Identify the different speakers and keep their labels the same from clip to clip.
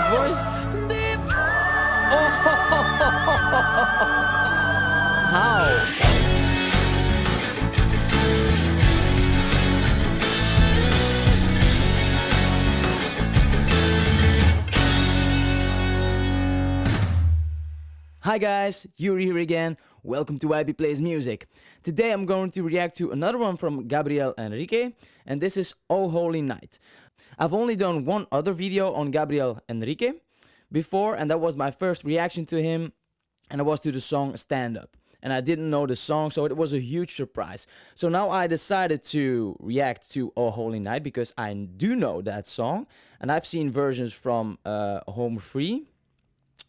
Speaker 1: head voice? Oh! How? Hi guys, Yuri here again. Welcome to YB Plays Music. Today I'm going to react to another one from Gabriel Henrique, and this is Oh Holy Night. I've only done one other video on Gabriel Henrique before, and that was my first reaction to him, and it was to the song Stand Up. And I didn't know the song, so it was a huge surprise. So now I decided to react to Oh Holy Night because I do know that song, and I've seen versions from uh, Home Free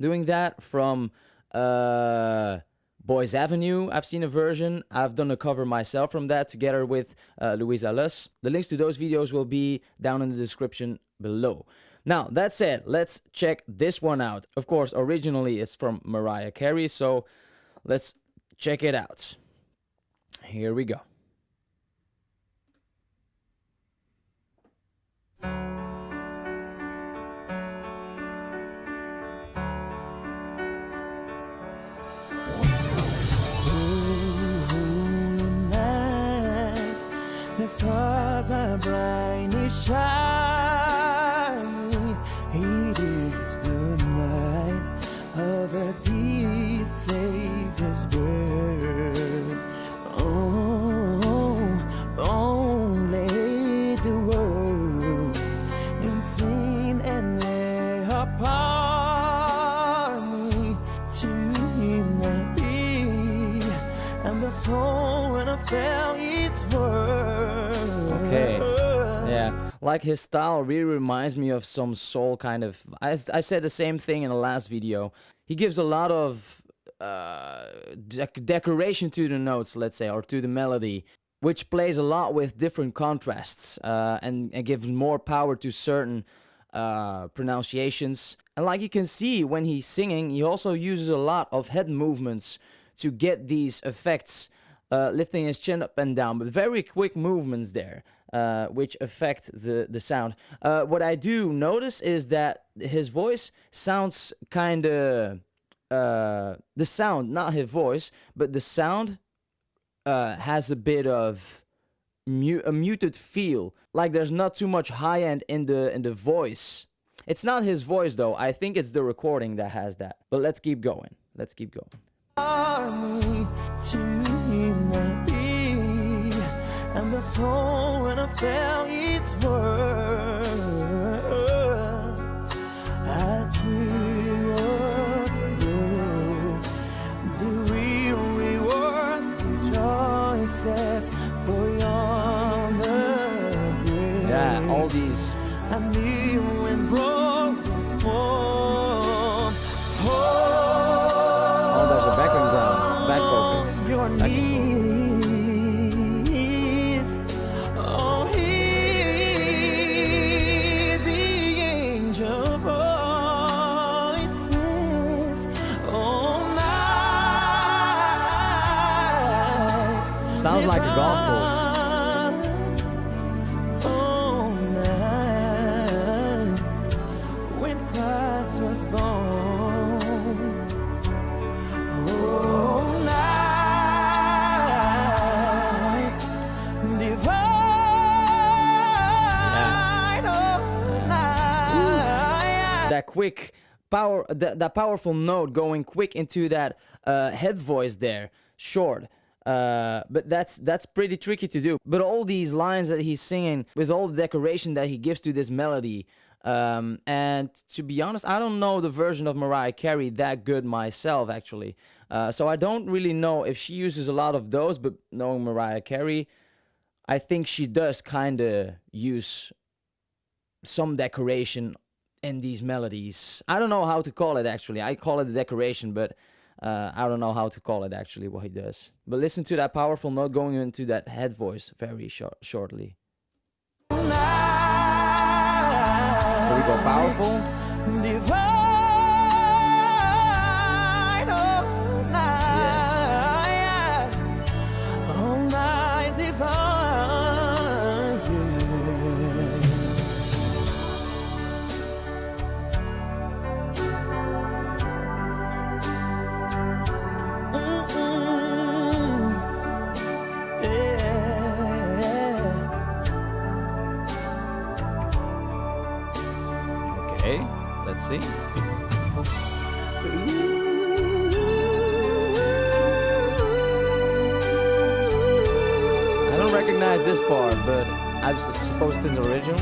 Speaker 1: doing that, from uh, Boyce Avenue, I've seen a version. I've done a cover myself from that together with uh, Louisa Luss. The links to those videos will be down in the description below. Now, that said, let's check this one out. Of course, originally it's from Mariah Carey, so let's check it out. Here we go.
Speaker 2: Are brightly
Speaker 1: like his style really reminds me of some soul kind of. I, I said the same thing in the last video. He gives a lot of uh, dec decoration to the notes, let's say, or to the melody, which plays a lot with different contrasts uh, and, and gives more power to certain uh, pronunciations. And like you can see when he's singing, he also uses a lot of head movements to get these effects uh, lifting his chin up and down, but very quick movements there, uh, which affect the, the sound. Uh, what I do notice is that his voice sounds kind of, uh, the sound, not his voice, but the sound uh, has a bit of mu a muted feel, like there's not too much high end in the in the voice. It's not his voice though. I think it's the recording that has that. But let's keep going. Let's keep going
Speaker 2: and the soul when I felt its worth.
Speaker 1: Sounds like a gospel.
Speaker 2: All night when Christ was born. All night divine. All night.
Speaker 1: that quick power that, that powerful note going quick into that uh, head voice there short uh, but that's that's pretty tricky to do but all these lines that he's singing with all the decoration that he gives to this melody um, and to be honest I don't know the version of Mariah Carey that good myself actually uh, so I don't really know if she uses a lot of those but knowing Mariah Carey I think she does kind of use some decoration in these melodies. I don't know how to call it actually. I call it a decoration, but uh, I don't know how to call it actually what he does. But listen to that powerful note going into that head voice very short, shortly. Here we go, powerful. Okay, let's see. I don't recognize this part, but I suppose it's in the original.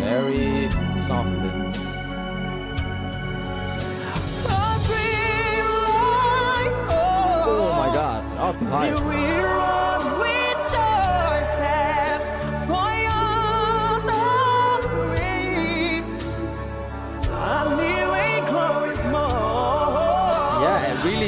Speaker 1: Very softly. Oh my god, octave higher.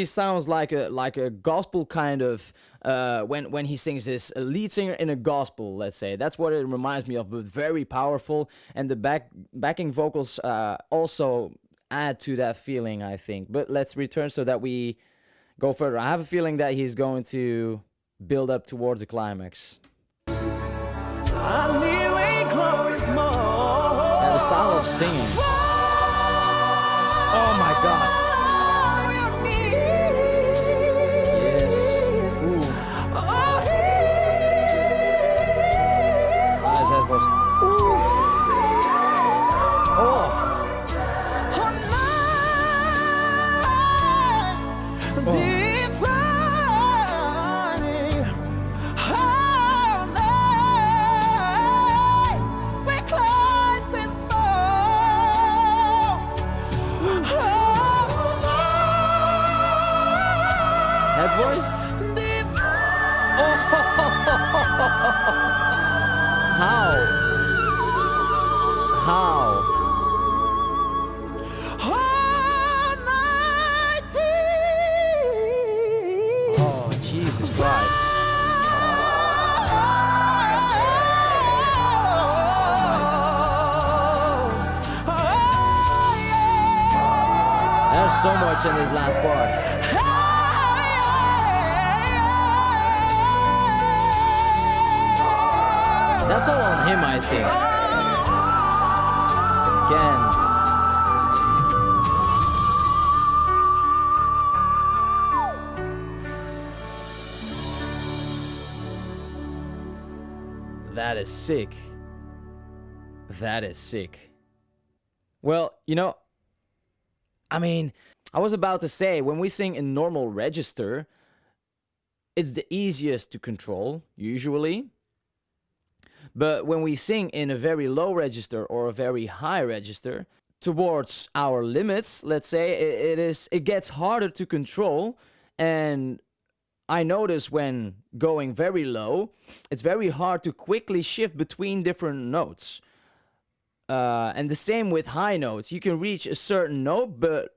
Speaker 1: Sounds like a like a gospel kind of uh, when when he sings this a lead singer in a gospel. Let's say that's what it reminds me of, but very powerful, and the back backing vocals uh, also add to that feeling. I think. But let's return so that we go further. I have a feeling that he's going to build up towards the climax. And the style of singing. Oh my god. How? How? Oh, Jesus Christ. There's so much in this last part. That's all on him, I think. Again. That is sick. That is sick. Well, you know, I mean, I was about to say when we sing in normal register, it's the easiest to control, usually. But when we sing in a very low register or a very high register, towards our limits, let's say, it, is it gets harder to control. And I notice when going very low, it's very hard to quickly shift between different notes. Uh, and the same with high notes. You can reach a certain note, but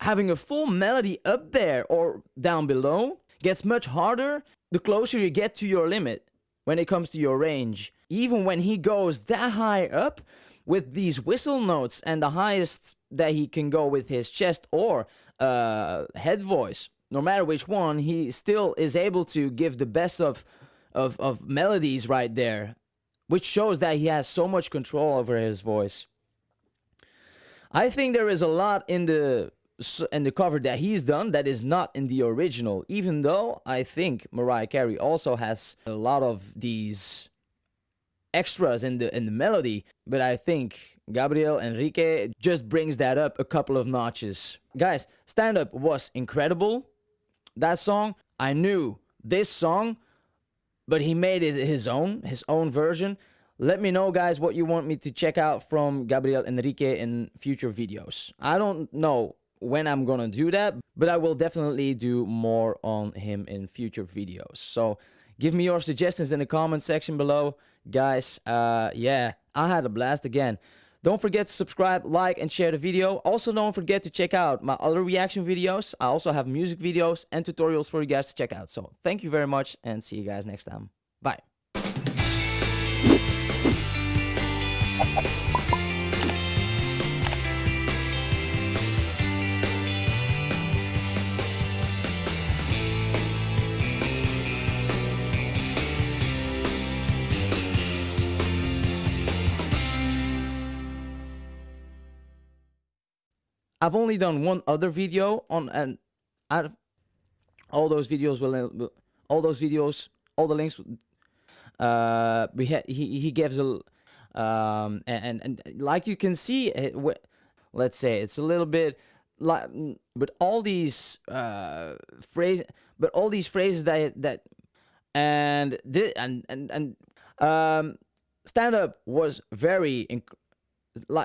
Speaker 1: having a full melody up there or down below gets much harder the closer you get to your limit when it comes to your range. Even when he goes that high up with these whistle notes and the highest that he can go with his chest or uh, head voice, no matter which one, he still is able to give the best of, of, of melodies right there, which shows that he has so much control over his voice. I think there is a lot in the in the cover that he's done that is not in the original. Even though I think Mariah Carey also has a lot of these extras in the in the melody, but I think Gabriel Henrique just brings that up a couple of notches. Guys, Stand Up was incredible. That song, I knew this song, but he made it his own, his own version. Let me know, guys, what you want me to check out from Gabriel Henrique in future videos. I don't know when I'm gonna do that, but I will definitely do more on him in future videos. So give me your suggestions in the comment section below. Guys, uh, yeah, I had a blast again. Don't forget to subscribe, like, and share the video. Also, don't forget to check out my other reaction videos. I also have music videos and tutorials for you guys to check out. So thank you very much and see you guys next time. Bye. I've only done one other video on and I, all those videos will, all those videos all the links uh we ha- he he gives a um, and, and like you can see, it, let's say it's a little bit like, but all these uh, phrases, but all these phrases that that and this, and and and um, stand up was very like